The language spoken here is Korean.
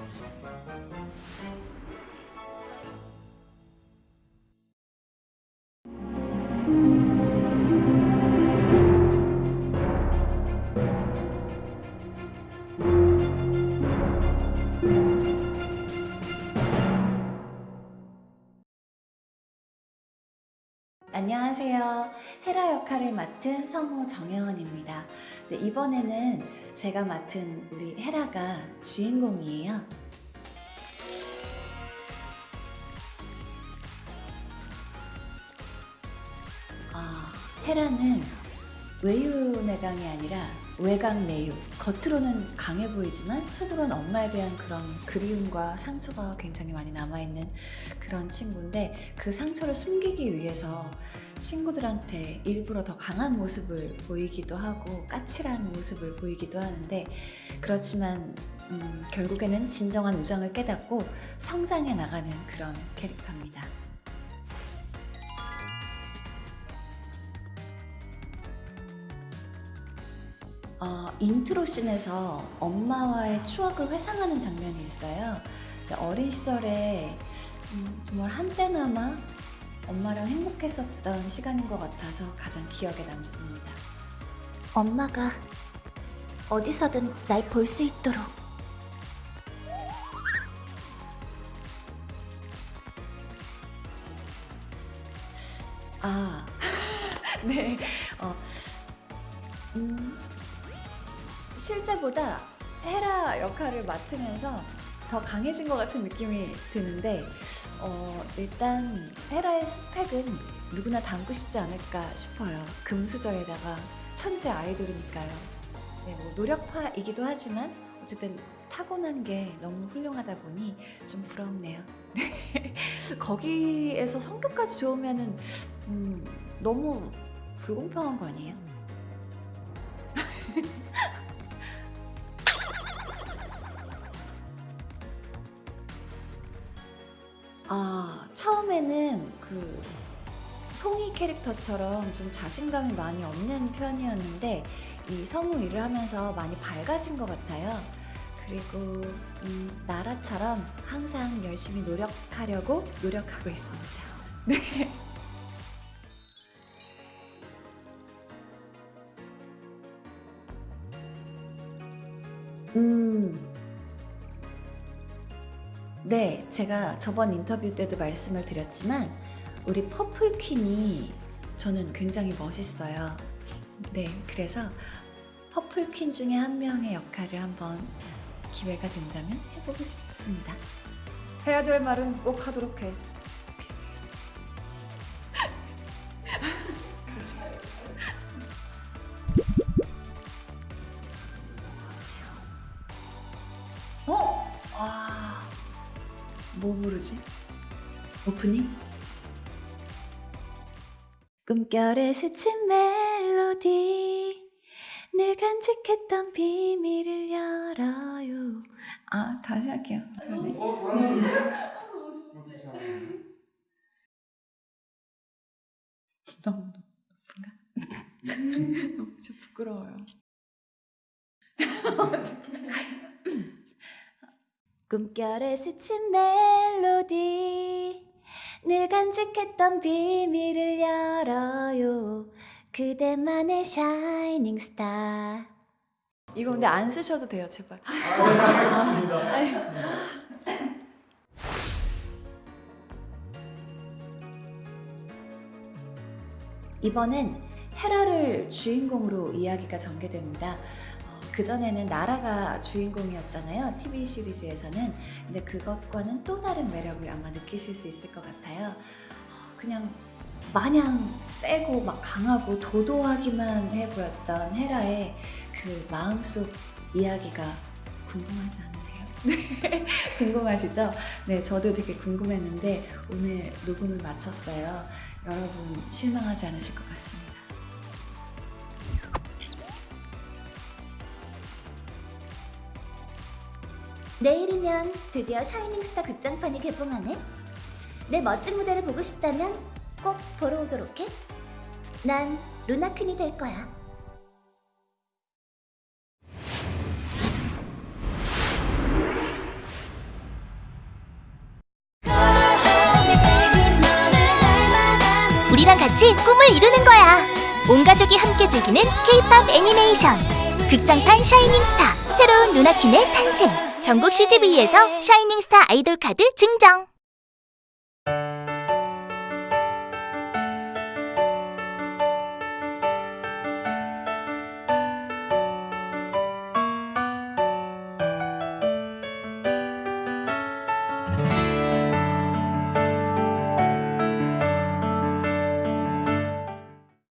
ん? 안녕하세요. 헤라 역할을 맡은 성우 정혜원입니다. 네, 이번에는 제가 맡은 우리 헤라가 주인공이에요. 아, 헤라는 외유내강이 아니라 외강내유. 겉으로는 강해 보이지만 속으로는 엄마에 대한 그런 그리움과 상처가 굉장히 많이 남아있는 그런 친구인데 그 상처를 숨기기 위해서 친구들한테 일부러 더 강한 모습을 보이기도 하고 까칠한 모습을 보이기도 하는데 그렇지만 음, 결국에는 진정한 우정을 깨닫고 성장해 나가는 그런 캐릭터입니다. 어, 인트로 씬에서 엄마와의 추억을 회상하는 장면이 있어요. 어린 시절에 음, 정말 한때나마 엄마랑 행복했었던 시간인 것 같아서 가장 기억에 남습니다. 엄마가 어디서든 날 볼 수 있도록 아, 네. 어, 음, 실제보다 헤라 역할을 맡으면서 더 강해진 것 같은 느낌이 드는데, 어, 일단 헤라의 스펙은 누구나 닮고 싶지 않을까 싶어요. 금수저에다가 천재 아이돌이니까요. 네, 뭐 노력파이기도 하지만 어쨌든 타고난 게 너무 훌륭하다 보니 좀 부럽네요. 거기에서 성격까지 좋으면 은 음, 너무 불공평한 거 아니에요? 아, 처음에는 그 송이 캐릭터처럼 좀 자신감이 많이 없는 편이었는데 이 성우 일을 하면서 많이 밝아진 것 같아요. 그리고 음, 나라처럼 항상 열심히 노력하려고 노력하고 있습니다. 네. 음. 네, 제가 저번 인터뷰 때도 말씀을 드렸지만 우리 퍼플 퀸이 저는 굉장히 멋있어요. 네, 그래서 퍼플 퀸 중에 한 명의 역할을 한번 기회가 된다면 해보고 싶습니다. 해야 될 말은 꼭 하도록 해. 뭐 부르지? 오프닝? 꿈결에 스친 멜로디 늘 간직했던 비밀을 열어요 아 다시 할게요 네. 어, 잘하는데? 너무? 너무 좀 부끄러워요 꿈결에 스친 멜로디. 늘 간직했던 비밀을 열어요. 그대만의 샤이닝 스타 이거 근데 안 쓰셔도 돼요 제발. 아, 네, 이번엔 헤라를 주인공으로 이야기가 전개됩니다. 어, 그전에는 나라가 주인공이었잖아요. TV 시리즈에서는. 근데 그것과는 또 다른 매력을 아마 느끼실 수 있을 것 같아요. 어, 그냥 마냥 세고 막 강하고 도도하기만 해 보였던 헤라의 그 마음속 이야기가 궁금하지 않으세요? 네, 궁금하시죠? 네, 저도 되게 궁금했는데 오늘 녹음을 마쳤어요. 여러분 실망하지 않으실 것 같습니다. 내일이면 드디어 샤이닝스타 극장판이 개봉하네 내 멋진 무대를 보고 싶다면 꼭 보러 오도록 해. 난 루나퀸이 될 거야. 우리랑 같이 꿈을 이루는 거야. 온 가족이 함께 즐기는 K-POP 애니메이션 극장판 샤이닝 스타 새로운 루나퀸의 탄생. 전국 CGV에서 샤이닝스타 아이돌 카드 증정!